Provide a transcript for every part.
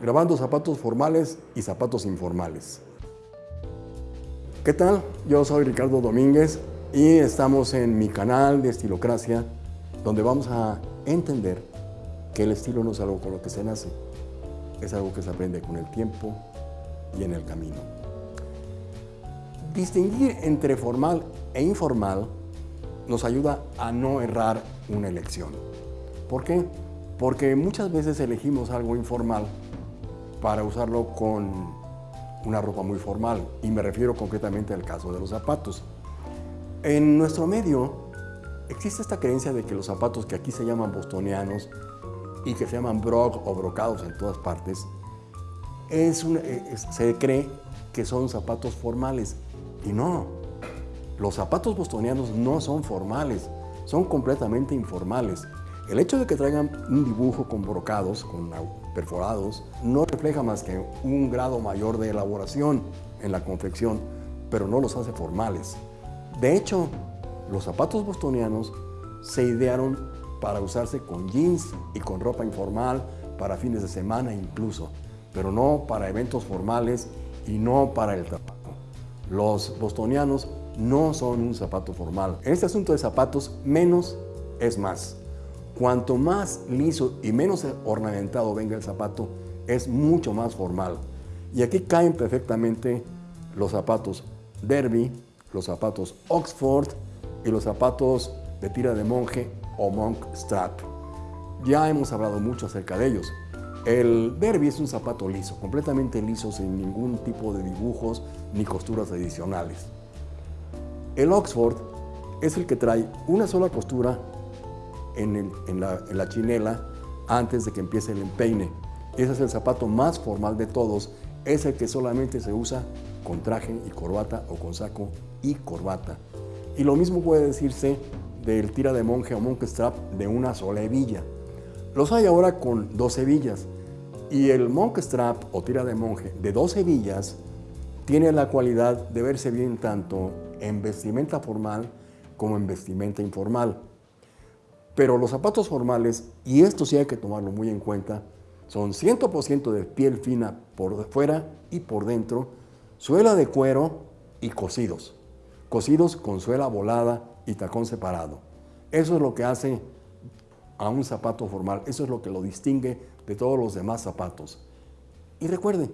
grabando zapatos formales y zapatos informales. ¿Qué tal? Yo soy Ricardo Domínguez y estamos en mi canal de Estilocracia, donde vamos a entender que el estilo no es algo con lo que se nace, es algo que se aprende con el tiempo y en el camino. Distinguir entre formal e informal nos ayuda a no errar una elección. ¿Por qué? Porque muchas veces elegimos algo informal para usarlo con una ropa muy formal y me refiero concretamente al caso de los zapatos. En nuestro medio existe esta creencia de que los zapatos que aquí se llaman bostonianos y que se llaman broc o brocados en todas partes, es eh, se cree que son zapatos formales y no. Los zapatos bostonianos no son formales, son completamente informales. El hecho de que traigan un dibujo con brocados, con perforados, no refleja más que un grado mayor de elaboración en la confección, pero no los hace formales. De hecho, los zapatos bostonianos se idearon para usarse con jeans y con ropa informal, para fines de semana incluso, pero no para eventos formales y no para el zapato. Los bostonianos no son un zapato formal. En este asunto de zapatos, menos es más. Cuanto más liso y menos ornamentado venga el zapato, es mucho más formal. Y aquí caen perfectamente los zapatos Derby, los zapatos Oxford y los zapatos de tira de monje o monk strap. Ya hemos hablado mucho acerca de ellos. El Derby es un zapato liso, completamente liso, sin ningún tipo de dibujos ni costuras adicionales. El Oxford es el que trae una sola costura en, la, chinela antes de que empiece el empeine. Ese es el zapato más formal de todos, es el que solamente se usa con traje y corbata o con saco y corbata. Y lo mismo puede decirse del tira de monje o monk strap de una sola hebilla. Los hay ahora con dos hebillas y el monk strap o tira de monje de dos hebillas tiene la cualidad de verse bien tanto en vestimenta formal como en vestimenta informal. Pero los zapatos formales, y esto sí hay que tomarlo muy en cuenta, son 100% de piel fina por fuera y por dentro, suela de cuero y cosidos. Cosidos con suela volada y tacón separado. Eso es lo que hace a un zapato formal, eso es lo que lo distingue de todos los demás zapatos. Y recuerden,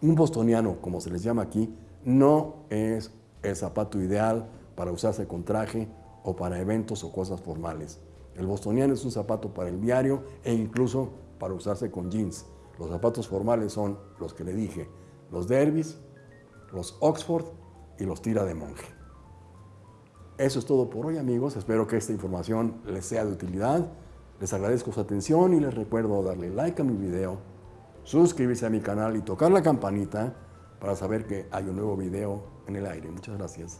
un bostoniano, como se les llama aquí, no es el zapato ideal para usarse con traje o para eventos o cosas formales. El bostoniano es un zapato para el diario e incluso para usarse con jeans. Los zapatos formales son los que le dije, los derbys, los Oxford y los tira de monje. Eso es todo por hoy amigos, espero que esta información les sea de utilidad. Les agradezco su atención y les recuerdo darle like a mi video, suscribirse a mi canal y tocar la campanita para saber que hay un nuevo video en el aire. Muchas gracias.